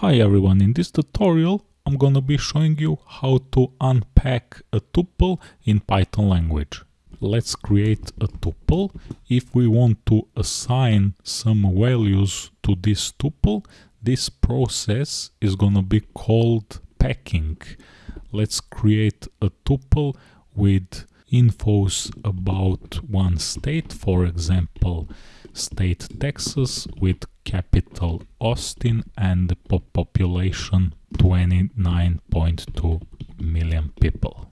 Hi everyone, in this tutorial I'm gonna be showing you how to unpack a tuple in Python language. Let's create a tuple. If we want to assign some values to this tuple, this process is gonna be called packing. Let's create a tuple with infos about one state, for example, state Texas with capital Austin and the population 29.2 million people.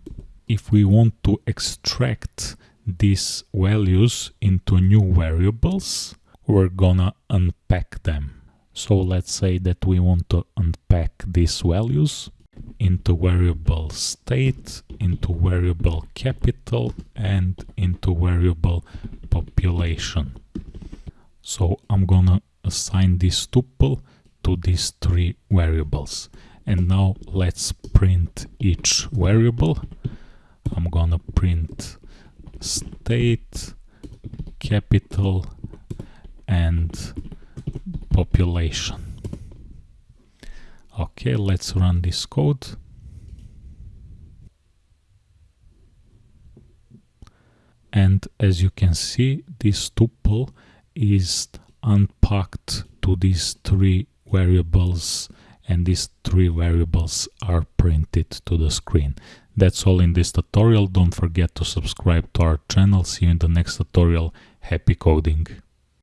If we want to extract these values into new variables, we're gonna unpack them. So let's say that we want to unpack these values into variable state, into variable capital and into variable population. So I'm gonna assign this tuple to these three variables. And now let's print each variable. I'm gonna print state, capital and population. Okay, let's run this code. And as you can see, this tuple is unpacked to these three variables and these three variables are printed to the screen. That's all in this tutorial. Don't forget to subscribe to our channel. See you in the next tutorial. Happy coding!